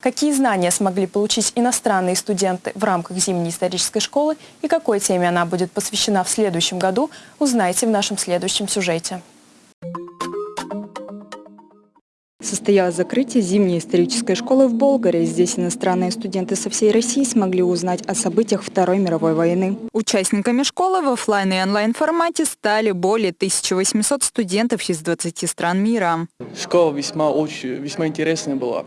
Какие знания смогли получить иностранные студенты в рамках зимней исторической школы и какой теме она будет посвящена в следующем году, узнаете в нашем следующем сюжете. Состоялось закрытие зимней исторической школы в Болгаре. Здесь иностранные студенты со всей России смогли узнать о событиях Второй мировой войны. Участниками школы в офлайн и онлайн формате стали более 1800 студентов из 20 стран мира. Школа весьма, очень, весьма интересная была.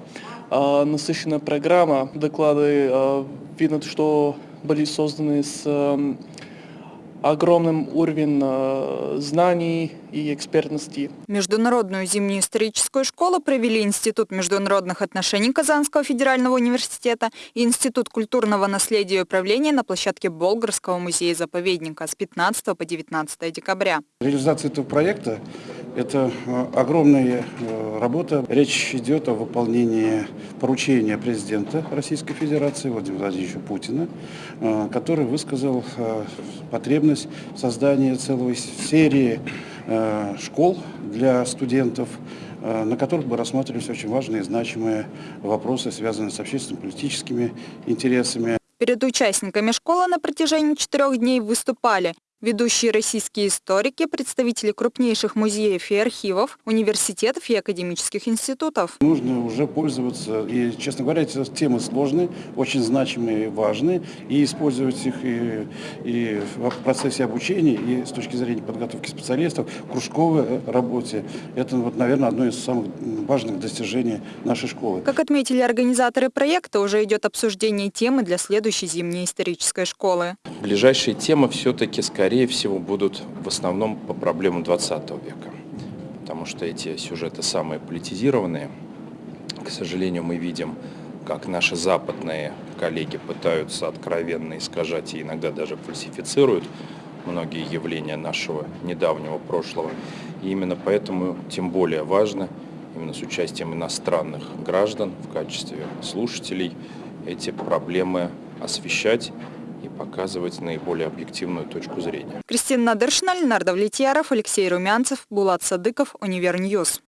А, насыщенная программа, доклады, а, видно, что были созданы с а, огромным уровнем э, знаний и экспертности. Международную зимнюю историческую школу провели Институт международных отношений Казанского федерального университета и Институт культурного наследия и управления на площадке Болгарского музея-заповедника с 15 по 19 декабря. Реализация этого проекта – это э, огромная э, работа. Речь идет о выполнении поручения президента Российской Федерации Владимира Владимировича Путина, который высказал потребность создания целой серии э, школ для студентов, э, на которых бы рассматривались очень важные и значимые вопросы, связанные с общественно-политическими интересами. Перед участниками школы на протяжении четырех дней выступали Ведущие российские историки, представители крупнейших музеев и архивов, университетов и академических институтов. Нужно уже пользоваться, и, честно говоря, эти темы сложные, очень значимые и важные, и использовать их и, и в процессе обучения, и с точки зрения подготовки специалистов, кружковой работе. Это, вот, наверное, одно из самых важных достижений нашей школы. Как отметили организаторы проекта, уже идет обсуждение темы для следующей зимней исторической школы. Ближайшие темы все-таки, скорее всего, будут в основном по проблемам 20 века, потому что эти сюжеты самые политизированные. К сожалению, мы видим, как наши западные коллеги пытаются откровенно искажать и иногда даже фальсифицируют многие явления нашего недавнего прошлого. И именно поэтому тем более важно, именно с участием иностранных граждан в качестве слушателей, эти проблемы освещать и показывать наиболее объективную точку зрения. Кристина Надыршина, Ленар Давлетьяров, Алексей Румянцев, Булат Садыков, Univer News.